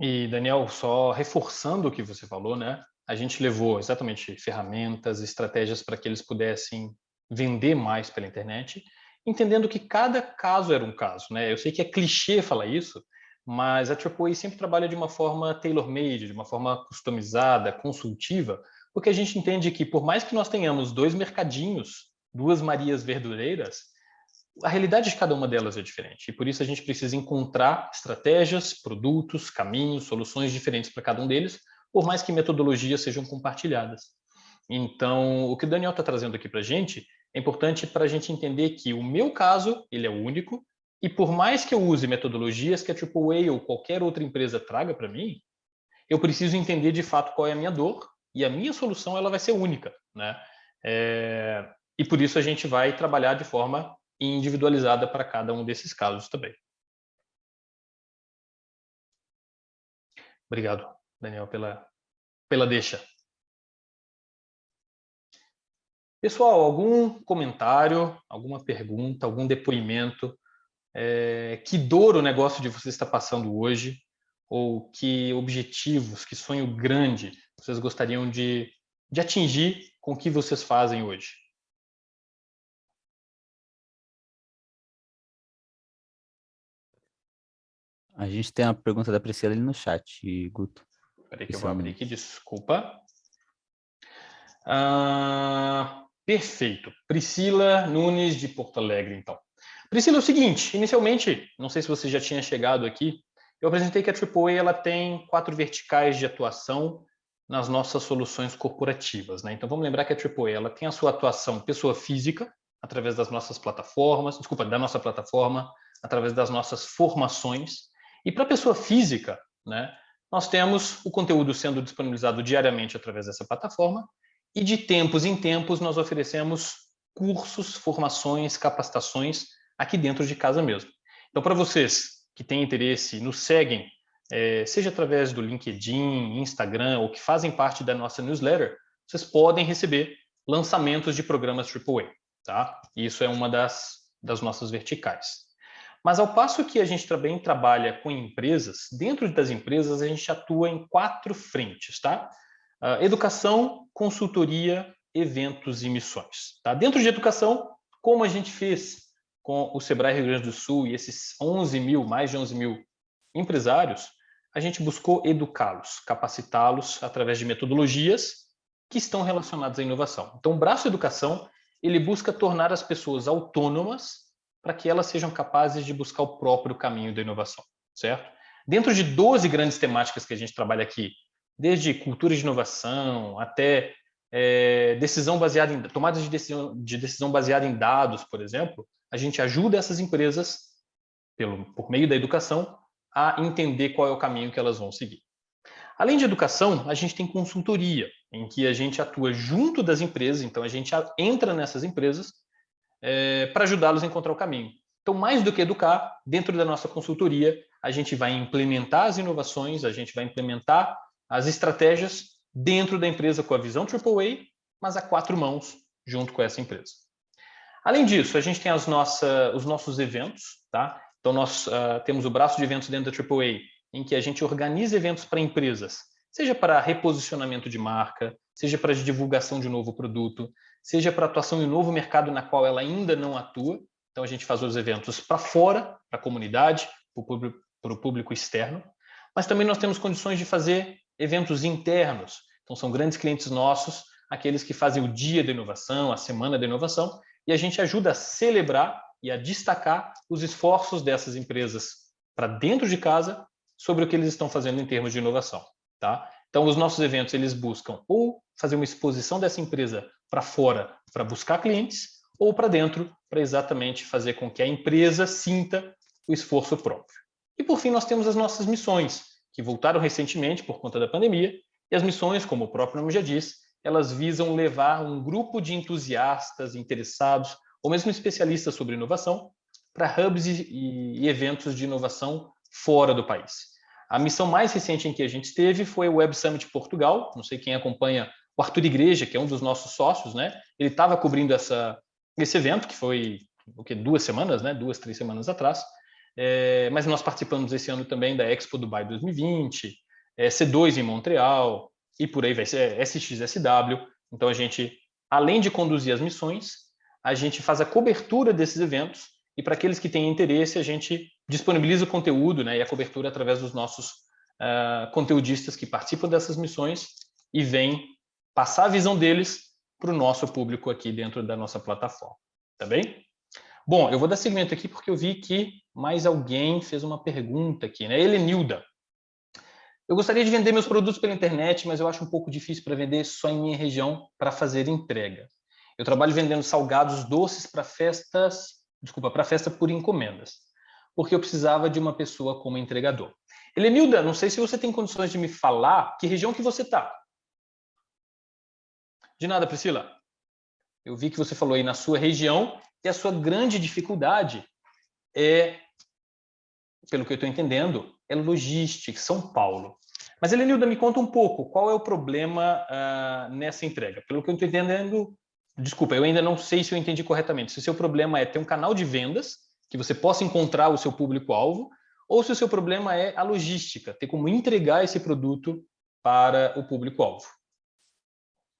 E, Daniel, só reforçando o que você falou, né? A gente levou exatamente ferramentas, estratégias para que eles pudessem vender mais pela internet, entendendo que cada caso era um caso. Né? Eu sei que é clichê falar isso, mas a AAA sempre trabalha de uma forma tailor-made, de uma forma customizada, consultiva, porque a gente entende que por mais que nós tenhamos dois mercadinhos, duas Marias verdureiras, a realidade de cada uma delas é diferente. E por isso a gente precisa encontrar estratégias, produtos, caminhos, soluções diferentes para cada um deles, por mais que metodologias sejam compartilhadas. Então, o que o Daniel está trazendo aqui para a gente é importante para a gente entender que o meu caso ele é único e por mais que eu use metodologias que a AAA ou qualquer outra empresa traga para mim, eu preciso entender de fato qual é a minha dor e a minha solução ela vai ser única, né? É... E por isso a gente vai trabalhar de forma individualizada para cada um desses casos também. Obrigado, Daniel, pela, pela deixa. Pessoal, algum comentário, alguma pergunta, algum depoimento? É, que dor o negócio de vocês está passando hoje? Ou que objetivos, que sonho grande vocês gostariam de, de atingir com o que vocês fazem hoje? A gente tem uma pergunta da Priscila ali no chat, Guto. Peraí que eu vou abrir aqui, desculpa. Ah, perfeito. Priscila Nunes, de Porto Alegre, então. Priscila, é o seguinte, inicialmente, não sei se você já tinha chegado aqui, eu apresentei que a AAA ela tem quatro verticais de atuação nas nossas soluções corporativas. Né? Então, vamos lembrar que a AAA ela tem a sua atuação pessoa física, através das nossas plataformas, desculpa, da nossa plataforma, através das nossas formações, e para a pessoa física, né, nós temos o conteúdo sendo disponibilizado diariamente através dessa plataforma e de tempos em tempos nós oferecemos cursos, formações, capacitações aqui dentro de casa mesmo. Então, para vocês que têm interesse, nos seguem, é, seja através do LinkedIn, Instagram ou que fazem parte da nossa newsletter, vocês podem receber lançamentos de programas AAA. Tá? Isso é uma das, das nossas verticais. Mas ao passo que a gente também trabalha com empresas, dentro das empresas a gente atua em quatro frentes, tá? Uh, educação, consultoria, eventos e missões. Tá? Dentro de educação, como a gente fez com o Sebrae Rio Grande do Sul e esses 11 mil, mais de 11 mil empresários, a gente buscou educá-los, capacitá-los através de metodologias que estão relacionadas à inovação. Então, o braço educação, ele busca tornar as pessoas autônomas para que elas sejam capazes de buscar o próprio caminho da inovação, certo? Dentro de 12 grandes temáticas que a gente trabalha aqui, desde cultura de inovação até é, decisão baseada em tomadas de decisão, de decisão baseada em dados, por exemplo, a gente ajuda essas empresas pelo, por meio da educação a entender qual é o caminho que elas vão seguir. Além de educação, a gente tem consultoria, em que a gente atua junto das empresas, então a gente entra nessas empresas é, para ajudá-los a encontrar o caminho. Então, mais do que educar, dentro da nossa consultoria, a gente vai implementar as inovações, a gente vai implementar as estratégias dentro da empresa com a visão AAA, mas a quatro mãos junto com essa empresa. Além disso, a gente tem as nossa, os nossos eventos, tá? Então, nós uh, temos o braço de eventos dentro da AAA, em que a gente organiza eventos para empresas, seja para reposicionamento de marca, seja para divulgação de um novo produto, seja para atuação em um novo mercado na qual ela ainda não atua. Então, a gente faz os eventos para fora, para a comunidade, para o público externo, mas também nós temos condições de fazer eventos internos. Então, são grandes clientes nossos, aqueles que fazem o dia da inovação, a semana da inovação, e a gente ajuda a celebrar e a destacar os esforços dessas empresas para dentro de casa sobre o que eles estão fazendo em termos de inovação. Tá? Então, os nossos eventos eles buscam ou fazer uma exposição dessa empresa para fora para buscar clientes ou para dentro para exatamente fazer com que a empresa sinta o esforço próprio. E por fim, nós temos as nossas missões, que voltaram recentemente por conta da pandemia, e as missões, como o próprio nome já diz, elas visam levar um grupo de entusiastas, interessados, ou mesmo especialistas sobre inovação, para hubs e, e eventos de inovação fora do país. A missão mais recente em que a gente esteve foi o Web Summit Portugal. Não sei quem acompanha o Arthur Igreja, que é um dos nossos sócios, né? Ele estava cobrindo essa, esse evento, que foi o que, duas semanas, né? Duas, três semanas atrás. É, mas nós participamos esse ano também da Expo Dubai 2020, é, C2 em Montreal, e por aí vai ser SXSW. Então a gente, além de conduzir as missões, a gente faz a cobertura desses eventos e para aqueles que têm interesse, a gente disponibiliza o conteúdo né, e a cobertura através dos nossos uh, conteudistas que participam dessas missões e vêm passar a visão deles para o nosso público aqui dentro da nossa plataforma. Tá bem? Bom, eu vou dar seguimento aqui porque eu vi que mais alguém fez uma pergunta aqui, né? Helenilda. Eu gostaria de vender meus produtos pela internet, mas eu acho um pouco difícil para vender só em minha região para fazer entrega. Eu trabalho vendendo salgados doces para festas desculpa, para festa por encomendas, porque eu precisava de uma pessoa como entregador. Helenilda, não sei se você tem condições de me falar que região que você está. De nada, Priscila. Eu vi que você falou aí na sua região que a sua grande dificuldade é, pelo que eu estou entendendo, é logística, São Paulo. Mas, Elenilda, me conta um pouco, qual é o problema uh, nessa entrega? Pelo que eu estou entendendo, desculpa, eu ainda não sei se eu entendi corretamente. Se o seu problema é ter um canal de vendas, que você possa encontrar o seu público-alvo, ou se o seu problema é a logística, ter como entregar esse produto para o público-alvo.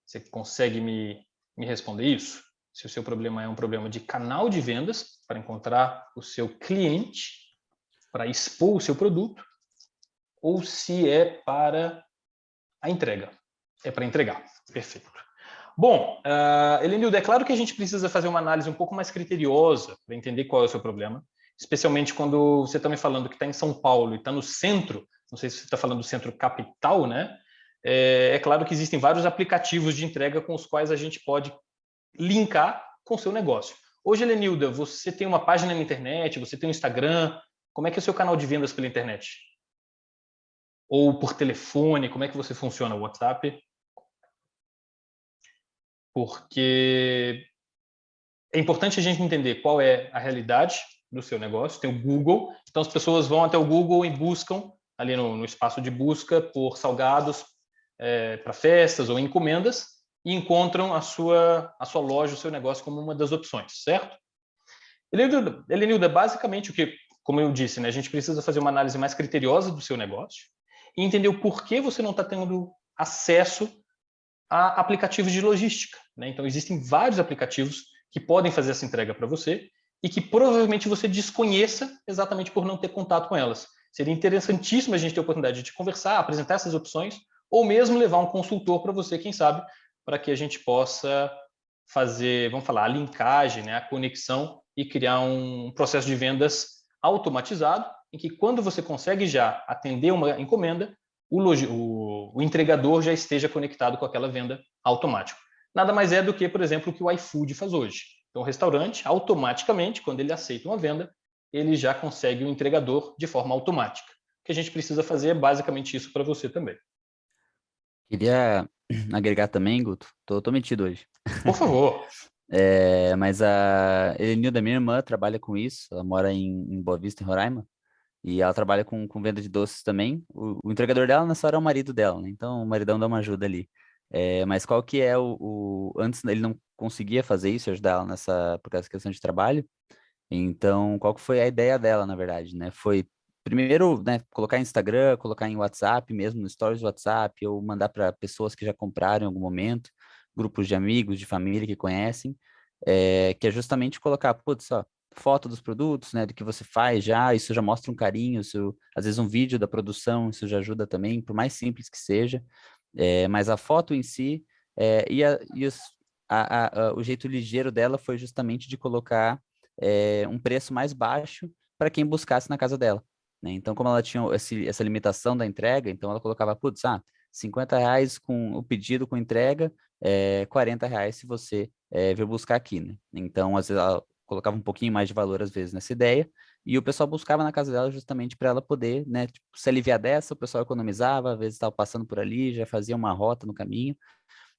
Você consegue me, me responder isso? Se o seu problema é um problema de canal de vendas, para encontrar o seu cliente, para expor o seu produto, ou se é para a entrega. É para entregar. Perfeito. Bom, uh, é claro que a gente precisa fazer uma análise um pouco mais criteriosa para entender qual é o seu problema, especialmente quando você está me falando que está em São Paulo e está no centro, não sei se você está falando do centro capital, né? É, é, claro que existem vários aplicativos de entrega com os quais a gente pode linkar com o seu negócio. Hoje, Elenilda, você tem uma página na internet, você tem um Instagram, como é que é o seu canal de vendas pela internet? Ou por telefone, como é que você funciona? O WhatsApp? Porque é importante a gente entender qual é a realidade do seu negócio. Tem o Google, então as pessoas vão até o Google e buscam ali no, no espaço de busca por salgados é, para festas ou encomendas e encontram a sua, a sua loja, o seu negócio como uma das opções, certo? Elenilda, basicamente o que, como eu disse, né, a gente precisa fazer uma análise mais criteriosa do seu negócio, e entender o porquê você não está tendo acesso a aplicativos de logística. Né? Então, existem vários aplicativos que podem fazer essa entrega para você e que provavelmente você desconheça exatamente por não ter contato com elas. Seria interessantíssimo a gente ter a oportunidade de conversar, apresentar essas opções, ou mesmo levar um consultor para você, quem sabe, para que a gente possa fazer, vamos falar, a linkagem, né, a conexão e criar um processo de vendas automatizado em que quando você consegue já atender uma encomenda, o, o, o entregador já esteja conectado com aquela venda automática. Nada mais é do que, por exemplo, o que o iFood faz hoje. Então, o restaurante, automaticamente, quando ele aceita uma venda, ele já consegue o entregador de forma automática. O que a gente precisa fazer é basicamente isso para você também. Queria agregar também, Guto. Tô, tô metido hoje. Por favor. *laughs* é, mas a Elenilda, minha irmã, trabalha com isso. Ela mora em, em Boa Vista, em Roraima. E ela trabalha com, com venda de doces também. O, o entregador dela nessa hora é o marido dela, né? Então o maridão dá uma ajuda ali. É, mas qual que é o, o, Antes ele não conseguia fazer isso, ajudar ela nessa... Por causa da questão de trabalho. Então, qual que foi a ideia dela, na verdade, né? Foi primeiro, né, colocar em Instagram, colocar em WhatsApp mesmo, no stories do WhatsApp, ou mandar para pessoas que já compraram em algum momento, grupos de amigos, de família que conhecem, é, que é justamente colocar, putz, ó, foto dos produtos, né, do que você faz já, isso já mostra um carinho, isso, às vezes um vídeo da produção, isso já ajuda também, por mais simples que seja, é, mas a foto em si, é, e, a, e os, a, a, o jeito ligeiro dela foi justamente de colocar é, um preço mais baixo para quem buscasse na casa dela. Né? Então, como ela tinha esse, essa limitação da entrega, então ela colocava, putz, ah, 50 reais com o pedido com entrega, é, 40 reais se você é, vir buscar aqui, né? Então, às vezes, ela colocava um pouquinho mais de valor às vezes nessa ideia, e o pessoal buscava na casa dela justamente para ela poder, né, tipo, se aliviar dessa, o pessoal economizava, às vezes estava passando por ali, já fazia uma rota no caminho.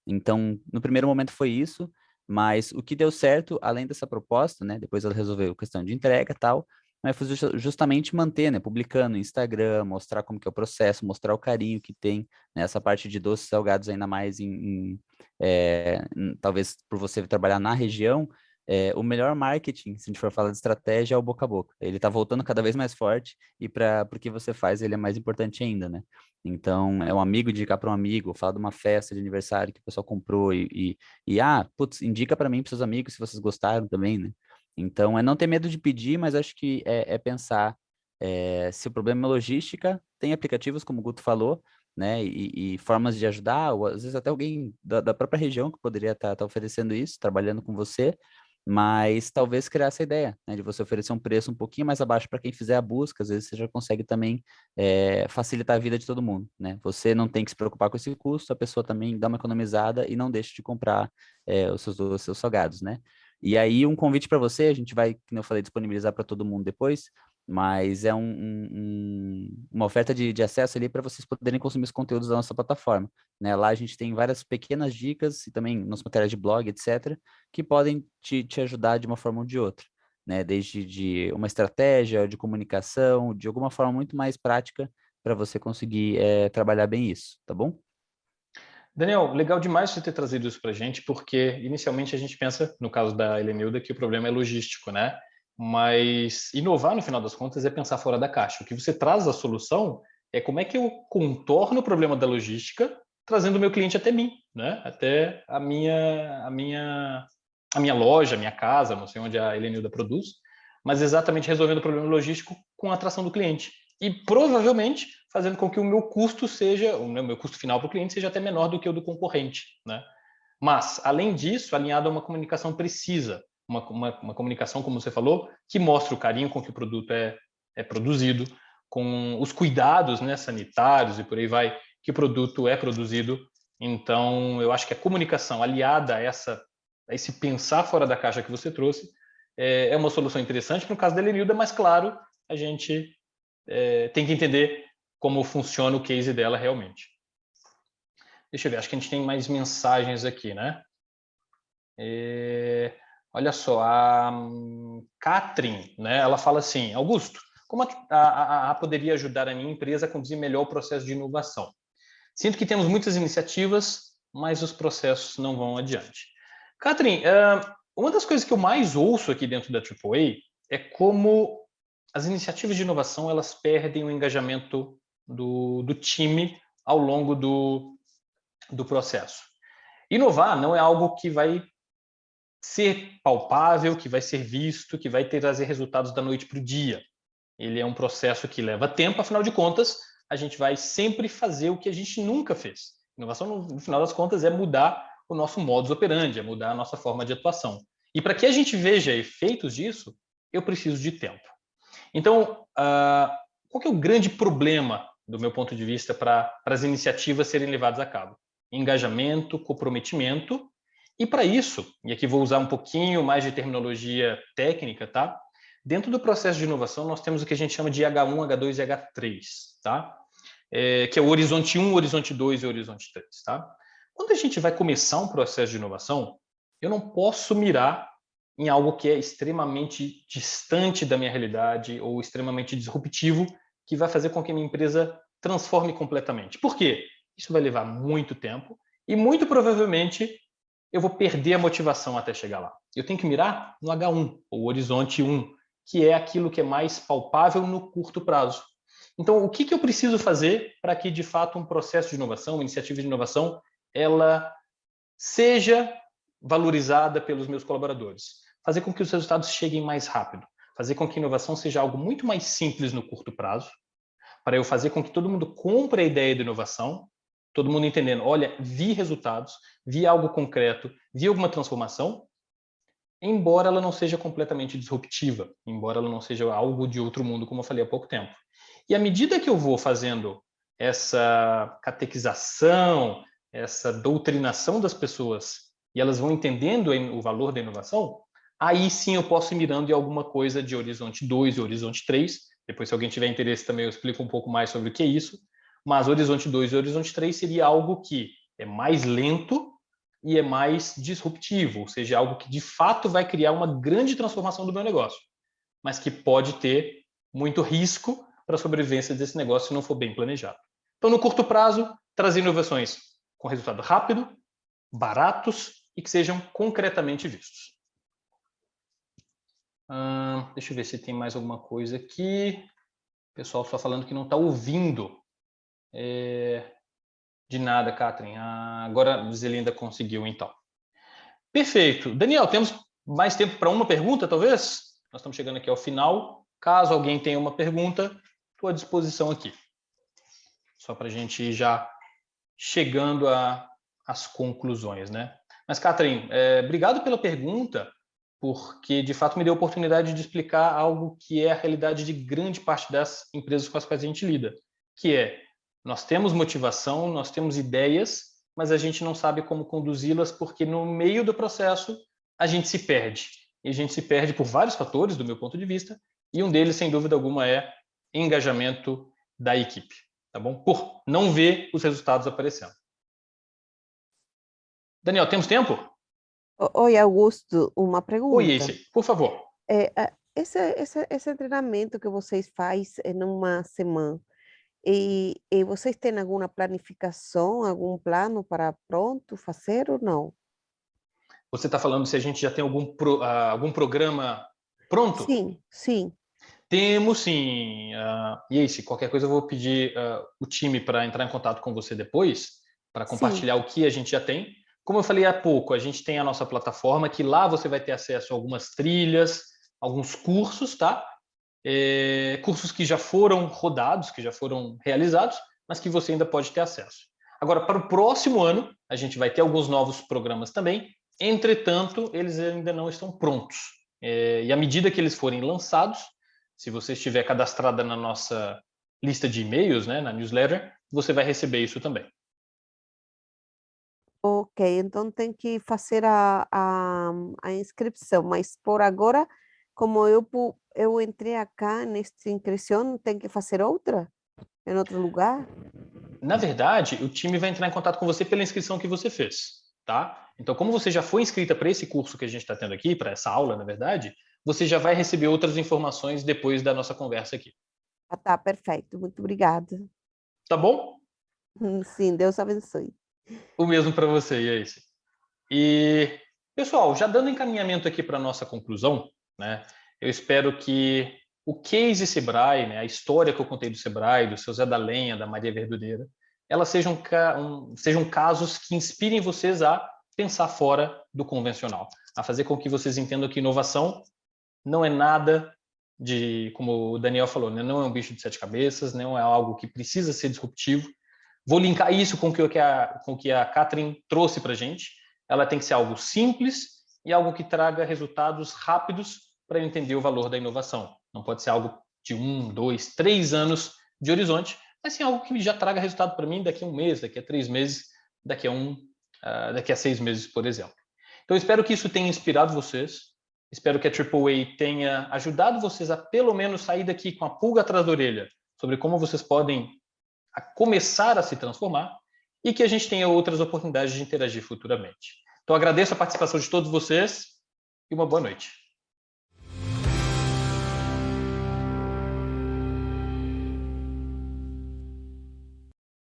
Então, no primeiro momento foi isso, mas o que deu certo, além dessa proposta, né, depois ela resolveu a questão de entrega e tal, mas foi justamente manter, né, publicando no Instagram, mostrar como que é o processo, mostrar o carinho que tem né, parte de doces salgados ainda mais em, em é, talvez por você trabalhar na região, é, o melhor marketing, se a gente for falar de estratégia, é o boca a boca. Ele está voltando cada vez mais forte e para o que você faz, ele é mais importante ainda, né? Então, é um amigo indicar para um amigo, falar de uma festa de aniversário que o pessoal comprou e, e, e ah, putz, indica para mim, para seus amigos, se vocês gostaram também, né? Então, é não ter medo de pedir, mas acho que é, é pensar é, se o problema é logística, tem aplicativos, como o Guto falou, né, e, e, formas de ajudar, ou às vezes até alguém da, da própria região que poderia estar tá, tá oferecendo isso, trabalhando com você, mas talvez criar essa ideia, né, de você oferecer um preço um pouquinho mais abaixo para quem fizer a busca, às vezes você já consegue também é, facilitar a vida de todo mundo, né, você não tem que se preocupar com esse custo, a pessoa também dá uma economizada e não deixa de comprar é, os, seus, os seus salgados, né. E aí um convite para você, a gente vai, como eu falei, disponibilizar para todo mundo depois, mas é um, um, uma oferta de, de acesso ali para vocês poderem consumir os conteúdos da nossa plataforma. Né? Lá a gente tem várias pequenas dicas e também nossa matéria de blog, etc., que podem te, te ajudar de uma forma ou de outra. Né? Desde de uma estratégia de comunicação, de alguma forma muito mais prática para você conseguir é, trabalhar bem isso, tá bom? Daniel, legal demais você ter trazido isso para a gente, porque inicialmente a gente pensa, no caso da Helenilda, que o problema é logístico, né? Mas inovar, no final das contas, é pensar fora da caixa. O que você traz a solução é como é que eu contorno o problema da logística, trazendo o meu cliente até mim, né? Até a minha, a minha, a minha loja, a minha casa, não sei onde a Helenilda produz, mas exatamente resolvendo o problema logístico com a atração do cliente. E provavelmente fazendo com que o meu custo seja, o meu custo final para o cliente seja até menor do que o do concorrente, né? Mas, além disso, alinhado a uma comunicação precisa, uma, uma, uma comunicação, como você falou, que mostra o carinho com que o produto é, é produzido, com os cuidados né, sanitários e por aí vai, que o produto é produzido. Então, eu acho que a comunicação aliada a, essa, a esse pensar fora da caixa que você trouxe é, é uma solução interessante. No caso da Elenilda, mas claro, a gente é, tem que entender como funciona o case dela realmente. Deixa eu ver, acho que a gente tem mais mensagens aqui, né? É, olha só, a Catherine, né, ela fala assim, Augusto, como a, a, a, poderia ajudar a minha empresa a conduzir melhor o processo de inovação? Sinto que temos muitas iniciativas, mas os processos não vão adiante. Catherine, uma das coisas que eu mais ouço aqui dentro da AAA é como as iniciativas de inovação elas perdem o engajamento do, do time ao longo do, do processo. Inovar não é algo que vai ser palpável, que vai ser visto, que vai trazer resultados da noite para o dia. Ele é um processo que leva tempo, afinal de contas, a gente vai sempre fazer o que a gente nunca fez. Inovação, no final das contas, é mudar o nosso modus operandi, é mudar a nossa forma de atuação. E para que a gente veja efeitos disso, eu preciso de tempo. Então, uh, qual é o grande problema do meu ponto de vista, para as iniciativas serem levadas a cabo. Engajamento, comprometimento, e para isso, e aqui vou usar um pouquinho mais de terminologia técnica, tá? Dentro do processo de inovação, nós temos o que a gente chama de H1, H2 e H3, tá? É, que é o horizonte 1, horizonte 2 e horizonte 3, tá? Quando a gente vai começar um processo de inovação, eu não posso mirar em algo que é extremamente distante da minha realidade ou extremamente disruptivo que vai fazer com que a minha empresa transforme completamente. Por quê? Isso vai levar muito tempo e muito provavelmente eu vou perder a motivação até chegar lá. Eu tenho que mirar no H1, ou horizonte 1, que é aquilo que é mais palpável no curto prazo. Então, o que, que eu preciso fazer para que, de fato, um processo de inovação, uma iniciativa de inovação, ela seja valorizada pelos meus colaboradores? Fazer com que os resultados cheguem mais rápido fazer com que a inovação seja algo muito mais simples no curto prazo, para eu fazer com que todo mundo compre a ideia de inovação, todo mundo entendendo, olha, vi resultados, vi algo concreto, vi alguma transformação, embora ela não seja completamente disruptiva, embora ela não seja algo de outro mundo, como eu falei há pouco tempo. E à medida que eu vou fazendo essa catequização, essa doutrinação das pessoas, e elas vão entendendo o valor da inovação, aí sim eu posso ir mirando em alguma coisa de horizonte 2 e horizonte 3. Depois, se alguém tiver interesse também, eu explico um pouco mais sobre o que é isso. Mas horizonte 2 e horizonte 3 seria algo que é mais lento e é mais disruptivo, ou seja, algo que de fato vai criar uma grande transformação do meu negócio, mas que pode ter muito risco para a sobrevivência desse negócio se não for bem planejado. Então, no curto prazo, trazer inovações com resultado rápido, baratos e que sejam concretamente vistos deixa eu ver se tem mais alguma coisa aqui. O pessoal só falando que não está ouvindo. É, de nada, Catherine. Ah, agora Zelinda conseguiu, então. Perfeito. Daniel, temos mais tempo para uma pergunta, talvez? Nós estamos chegando aqui ao final. Caso alguém tenha uma pergunta, estou à disposição aqui. Só para a gente ir já chegando às conclusões, né? Mas, Catherine, é, obrigado pela pergunta porque de fato me deu a oportunidade de explicar algo que é a realidade de grande parte das empresas com as quais a gente lida, que é nós temos motivação, nós temos ideias, mas a gente não sabe como conduzi-las porque no meio do processo a gente se perde. E a gente se perde por vários fatores, do meu ponto de vista, e um deles, sem dúvida alguma, é engajamento da equipe, tá bom? Por não ver os resultados aparecendo. Daniel, temos tempo? Oi, Augusto, uma pergunta. Oi, esse, por favor. É, esse, esse, esse treinamento que vocês fazem numa semana, E, e vocês têm alguma planificação, algum plano para pronto fazer ou não? Você está falando se a gente já tem algum, pro, uh, algum programa pronto? Sim, sim. Temos sim. Uh, e aí, se qualquer coisa eu vou pedir uh, o time para entrar em contato com você depois, para compartilhar sim. o que a gente já tem. Como eu falei há pouco, a gente tem a nossa plataforma, que lá você vai ter acesso a algumas trilhas, alguns cursos, tá? É, cursos que já foram rodados, que já foram realizados, mas que você ainda pode ter acesso. Agora, para o próximo ano, a gente vai ter alguns novos programas também, entretanto, eles ainda não estão prontos. É, e à medida que eles forem lançados, se você estiver cadastrada na nossa lista de e-mails, né, na newsletter, você vai receber isso também. Ok, então tem que fazer a, a, a inscrição, mas por agora, como eu, eu entrei acá nesta inscrição, tem que fazer outra? Em outro lugar? Na verdade, o time vai entrar em contato com você pela inscrição que você fez, tá? Então, como você já foi inscrita para esse curso que a gente está tendo aqui, para essa aula, na verdade, você já vai receber outras informações depois da nossa conversa aqui. Ah, tá, perfeito. Muito obrigada. Tá bom? *laughs* Sim, Deus abençoe. O mesmo para você, e é. E, pessoal, já dando encaminhamento aqui para a nossa conclusão, né, eu espero que o case Sebrae, né, a história que eu contei do Sebrae, do seu Zé da Lenha, da Maria Verdureira, elas sejam, um, sejam casos que inspirem vocês a pensar fora do convencional, a fazer com que vocês entendam que inovação não é nada de, como o Daniel falou, né? não é um bicho de sete cabeças, não é algo que precisa ser disruptivo. Vou linkar isso com o que a, com o que a Catherine trouxe para a gente. Ela tem que ser algo simples e algo que traga resultados rápidos para entender o valor da inovação. Não pode ser algo de um, dois, três anos de horizonte, mas sim algo que já traga resultado para mim daqui a um mês, daqui a três meses, daqui a um, uh, daqui a seis meses, por exemplo. Então, espero que isso tenha inspirado vocês. Espero que a AAA tenha ajudado vocês a pelo menos sair daqui com a pulga atrás da orelha sobre como vocês podem a começar a se transformar e que a gente tenha outras oportunidades de interagir futuramente. Então, agradeço a participação de todos vocês e uma boa noite.